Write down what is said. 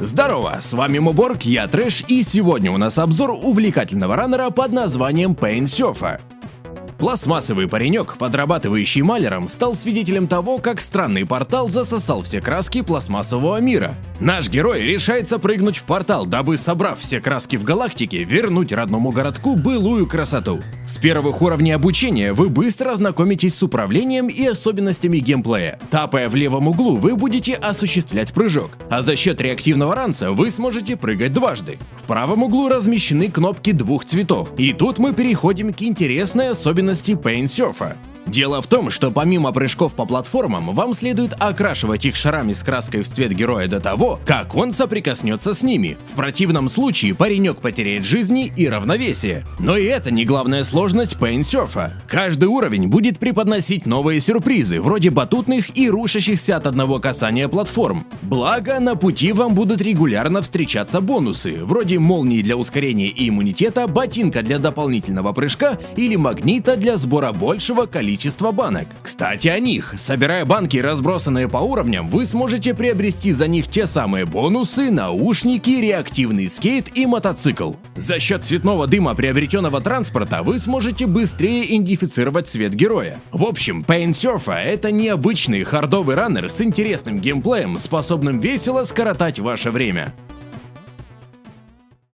Здорово, с вами Моборг, я Трэш, и сегодня у нас обзор увлекательного раннера под названием Pain Surfer. Пластмассовый паренек, подрабатывающий маляром, стал свидетелем того, как странный портал засосал все краски пластмассового мира. Наш герой решается прыгнуть в портал, дабы, собрав все краски в галактике, вернуть родному городку былую красоту. С первых уровней обучения вы быстро ознакомитесь с управлением и особенностями геймплея. Тапая в левом углу, вы будете осуществлять прыжок, а за счет реактивного ранца вы сможете прыгать дважды. В правом углу размещены кнопки двух цветов, и тут мы переходим к интересной особенности Paint Surfer. Дело в том, что помимо прыжков по платформам, вам следует окрашивать их шарами с краской в цвет героя до того, как он соприкоснется с ними. В противном случае паренек потеряет жизни и равновесие. Но и это не главная сложность Paint Surfer. Каждый уровень будет преподносить новые сюрпризы, вроде батутных и рушащихся от одного касания платформ. Благо, на пути вам будут регулярно встречаться бонусы, вроде молнии для ускорения и иммунитета, ботинка для дополнительного прыжка или магнита для сбора большего количества количество банок. Кстати о них. Собирая банки, разбросанные по уровням, вы сможете приобрести за них те самые бонусы, наушники, реактивный скейт и мотоцикл. За счет цветного дыма приобретенного транспорта вы сможете быстрее идентифицировать цвет героя. В общем, Paint Surfer это необычный хардовый раннер с интересным геймплеем, способным весело скоротать ваше время.